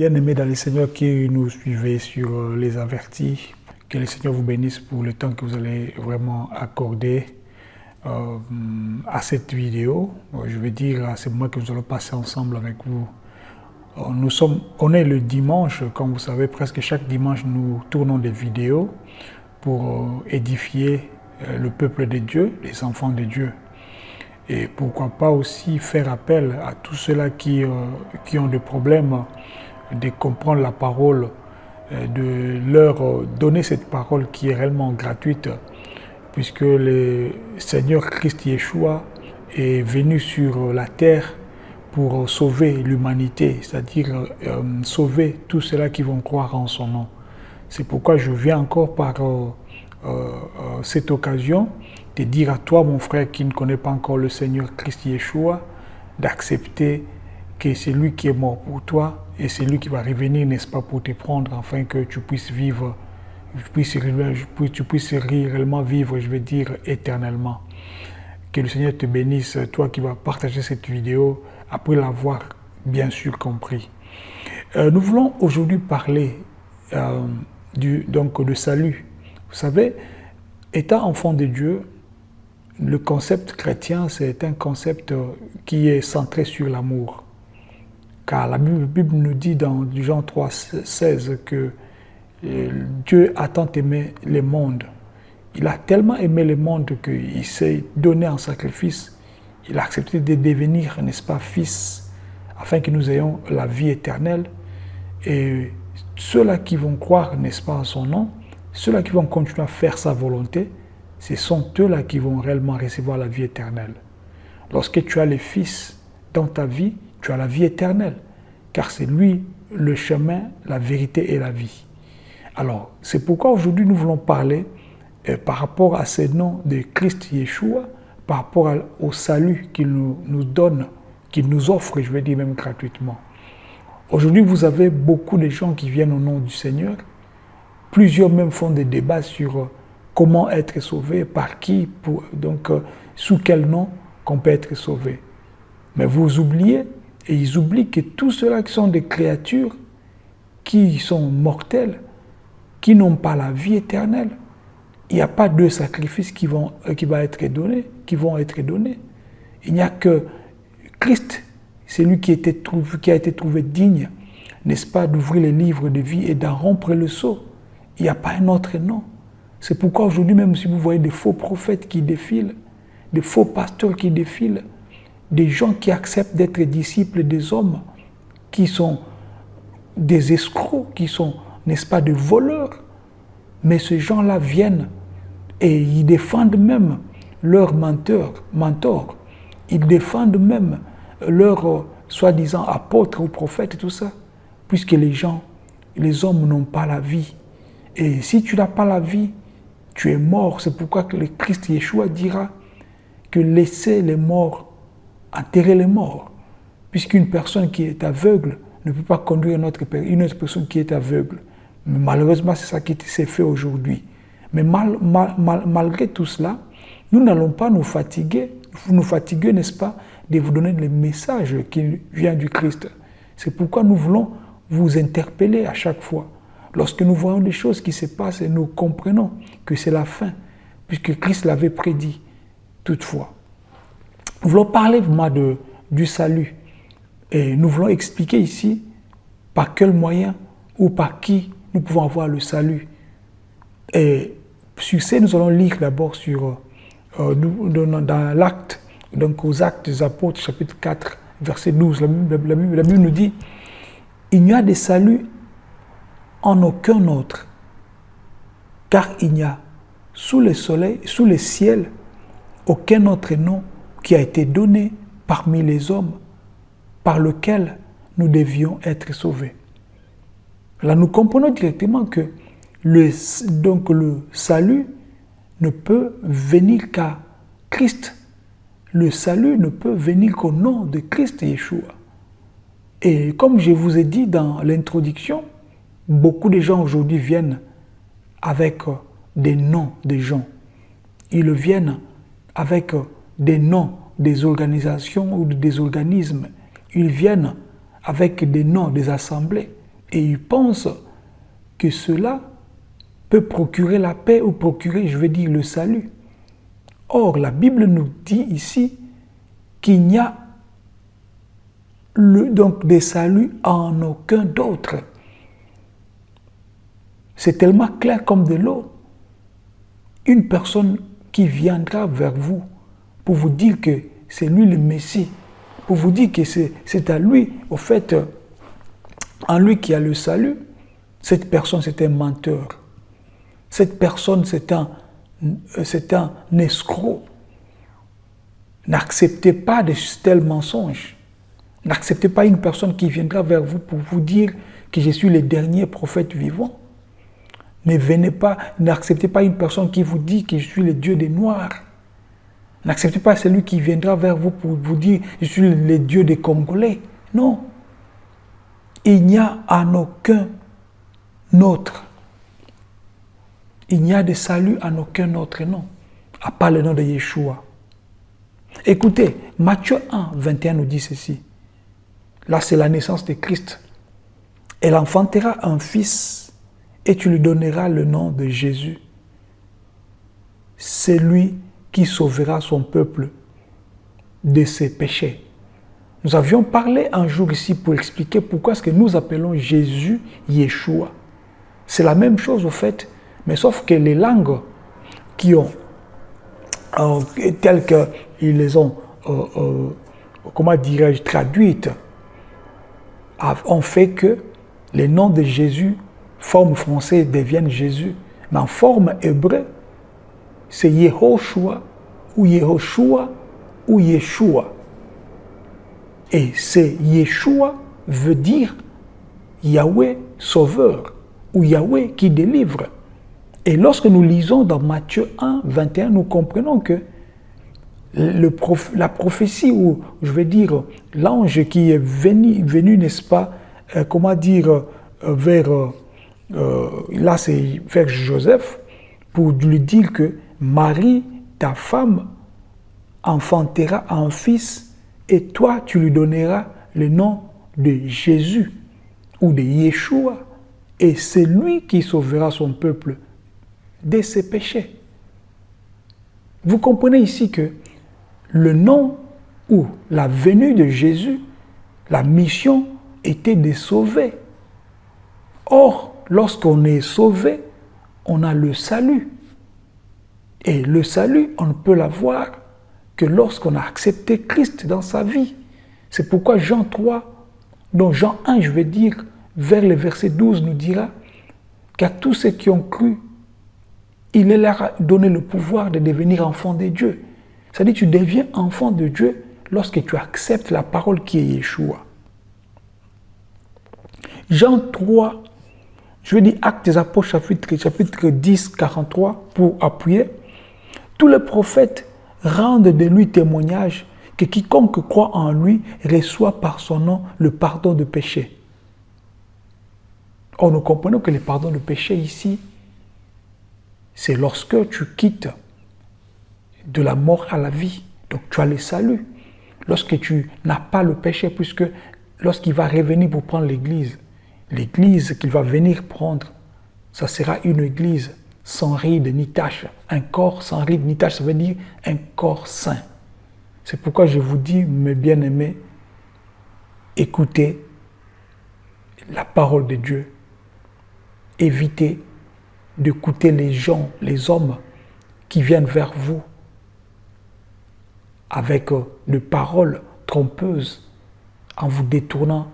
Bien-aimés dans les Seigneurs qui nous suivez sur euh, les avertis, que le Seigneur vous bénisse pour le temps que vous allez vraiment accorder euh, à cette vidéo. Je veux dire, c'est moi que nous allons passer ensemble avec vous. Euh, nous sommes, on est le dimanche, comme vous savez, presque chaque dimanche nous tournons des vidéos pour édifier le peuple de Dieu, les enfants de Dieu. Et pourquoi pas aussi faire appel à tous ceux-là qui, qui ont des problèmes de comprendre la parole, euh, de leur donner cette parole qui est réellement gratuite, puisque le Seigneur Christ Yeshua est venu sur la terre pour sauver l'humanité, c'est-à-dire euh, sauver tous ceux-là qui vont croire en son nom. C'est pourquoi je viens encore par euh, cette occasion de dire à toi, mon frère, qui ne connaît pas encore le Seigneur Christ Yeshua, d'accepter que c'est lui qui est mort pour toi et c'est lui qui va revenir, n'est-ce pas, pour te prendre afin que tu puisses vivre, tu puisses, tu puisses réellement vivre, je veux dire, éternellement. Que le Seigneur te bénisse, toi qui vas partager cette vidéo après l'avoir bien sûr compris. Euh, nous voulons aujourd'hui parler euh, du, donc, de salut. Vous savez, étant enfant de Dieu, le concept chrétien, c'est un concept qui est centré sur l'amour. Car la Bible nous dit dans Jean 3, 16 que euh, Dieu a tant aimé le monde. Il a tellement aimé le monde qu'il s'est donné en sacrifice. Il a accepté de devenir, n'est-ce pas, fils, afin que nous ayons la vie éternelle. Et ceux-là qui vont croire, n'est-ce pas, en son nom, ceux-là qui vont continuer à faire sa volonté, ce sont eux-là qui vont réellement recevoir la vie éternelle. Lorsque tu as le Fils dans ta vie, tu as la vie éternelle, car c'est lui le chemin, la vérité et la vie. Alors, c'est pourquoi aujourd'hui nous voulons parler euh, par rapport à ce nom de Christ Yeshua, par rapport au salut qu'il nous, donne, qu'il nous offre, je vais dire même gratuitement. Aujourd'hui, vous avez beaucoup de gens qui viennent au nom du Seigneur. Plusieurs même font des débats sur euh, comment être sauvé, par qui, pour, donc euh, sous quel nom qu'on peut être sauvé. Mais vous oubliez et ils oublient que tous ceux-là qui sont des créatures, qui sont mortelles, qui n'ont pas la vie éternelle, il n'y a pas de sacrifices qui vont, euh, qui va être donné, qui vont être donnés. Il n'y a que Christ, c'est lui qui, qui a été trouvé digne, n'est-ce pas, d'ouvrir les livres de vie et d'en rompre le sceau. Il n'y a pas un autre nom. C'est pourquoi aujourd'hui, même si vous voyez des faux prophètes qui défilent, des faux pasteurs qui défilent, des gens qui acceptent d'être disciples des hommes, qui sont des escrocs, qui sont, n'est-ce pas, des voleurs. Mais ces gens-là viennent et ils défendent même leurs menteurs, mentors. Ils défendent même leurs euh, soi-disant apôtres ou prophètes et tout ça. Puisque les gens, les hommes n'ont pas la vie. Et si tu n'as pas la vie, tu es mort. C'est pourquoi le Christ Yeshua dira que laissez les morts enterrer les morts. Puisqu'une personne qui est aveugle ne peut pas conduire une autre, une autre personne qui est aveugle. Mais malheureusement, c'est ça qui s'est fait aujourd'hui. Mais mal, malgré tout cela, nous n'allons pas nous fatiguer, nous fatiguer, n'est-ce pas, de vous donner le message qui vient du Christ. C'est pourquoi nous voulons vous interpeller à chaque fois. Lorsque nous voyons des choses qui se passent nous comprenons que c'est la fin, puisque Christ l'avait prédit toutefois. Nous voulons parler vraiment de, du salut. Et nous voulons expliquer ici par quel moyen ou par qui nous pouvons avoir le salut. Et sur ce, nous allons lire d'abord sur, euh, dans, l'acte, donc aux actes des apôtres, chapitre 4, verset 12. La Bible, la Bible nous dit, il n'y a de salut en aucun autre, car il n'y a sous le soleil, sous le ciel, aucun autre nom qui a été donné parmi les hommes par lequel nous devions être sauvés. Là, nous comprenons directement que le, donc le salut ne peut venir qu'à Christ. Le salut ne peut venir qu'au nom de Christ Yeshua. Et comme je vous ai dit dans l'introduction, beaucoup de gens aujourd'hui viennent avec des noms de gens. Ils viennent avec des noms des organisations ou des organismes. Ils viennent avec des noms des assemblées. et ils pensent que cela peut procurer la paix ou procurer, je veux dire, le salut. Or, la Bible nous dit ici qu'il n'y a donc des saluts en aucun d'autre. C'est tellement clair comme de l'eau. Une personne qui viendra vers vous pour vous dire que c'est lui le Messie, pour vous dire que c'est à lui, au fait, en lui qui a le salut, cette personne c'est un menteur. Cette personne c'est un, un escroc. N'acceptez pas de tels mensonges. N'acceptez pas une personne qui viendra vers vous pour vous dire que je suis le dernier prophète vivant. Ne venez pas, n'acceptez pas une personne qui vous dit que je suis le Dieu des Noirs. N'acceptez pas celui qui viendra vers vous pour vous dire je suis le Dieu des Congolais. Non. Il n'y a en aucun autre. Il n'y a de salut en aucun autre nom, à part le nom de Yeshua. Écoutez, Matthieu 1, 21 nous dit ceci. Là, c'est la naissance de Christ. Elle enfantera un fils et tu lui donneras le nom de Jésus. C'est lui qui sauvera son peuple de ses péchés. Nous avions parlé un jour ici pour expliquer pourquoi est-ce que nous appelons Jésus Yeshua. C'est la même chose au fait, mais sauf que les langues qui ont, euh, telles qu'ils les ont, euh, euh, comment dirais-je, traduites, ont fait que les noms de Jésus, forme française, deviennent Jésus. Mais en forme hébreu, c'est Yehoshua ou Yehoshua ou Yeshua. Et c'est Yeshua veut dire Yahweh sauveur ou Yahweh qui délivre. Et lorsque nous lisons dans Matthieu 1, 21, nous comprenons que le la prophétie, ou je vais dire l'ange qui est venu, n'est-ce pas, euh, comment dire, euh, vers, euh, vers Joseph, pour lui dire que Marie, ta femme, enfantera un fils et toi tu lui donneras le nom de Jésus ou de Yeshua et c'est lui qui sauvera son peuple de ses péchés. Vous comprenez ici que le nom ou la venue de Jésus, la mission était de sauver. Or, lorsqu'on est sauvé, on a le salut. Et le salut, on ne peut l'avoir que lorsqu'on a accepté Christ dans sa vie. C'est pourquoi Jean 3, dont Jean 1, je vais dire, vers le verset 12, nous dira qu'à tous ceux qui ont cru, il leur a donné le pouvoir de devenir enfants de Dieu. C'est-à-dire tu deviens enfant de Dieu lorsque tu acceptes la parole qui est Yeshua. Jean 3, je vais dire Actes des Apôtres chapitre, chapitre 10, 43 pour appuyer. Tous les prophètes rendent de lui témoignage que quiconque croit en lui reçoit par son nom le pardon de péché. Or, nous comprenons que le pardon de péché ici, c'est lorsque tu quittes de la mort à la vie. Donc tu as le salut. Lorsque tu n'as pas le péché, puisque lorsqu'il va revenir pour prendre l'église, l'église qu'il va venir prendre, ça sera une église sans ride ni tache. Un corps sans ride ni tache, ça veut dire un corps saint. C'est pourquoi je vous dis, mes bien-aimés, écoutez la parole de Dieu. Évitez d'écouter les gens, les hommes qui viennent vers vous avec euh, des paroles trompeuses en vous détournant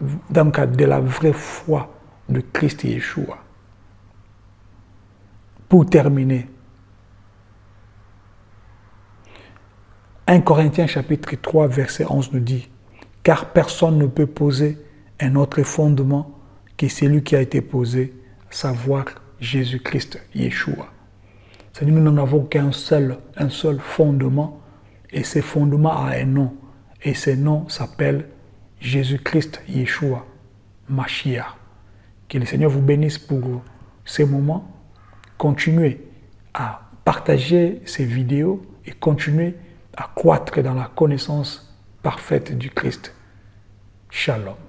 de la vraie foi de Christ Yeshua. Pour terminer, 1 Corinthiens chapitre 3 verset 11 nous dit « Car personne ne peut poser un autre fondement que celui qui a été posé, savoir Jésus-Christ, Yeshua. » C'est-à-dire nous n'en avons qu'un seul, un seul fondement, et ce fondement a un nom, et ce nom s'appelle Jésus-Christ, Yeshua, Mashiach. Que le Seigneur vous bénisse pour ces moments continuez à partager ces vidéos et continuez à croître dans la connaissance parfaite du Christ. Shalom.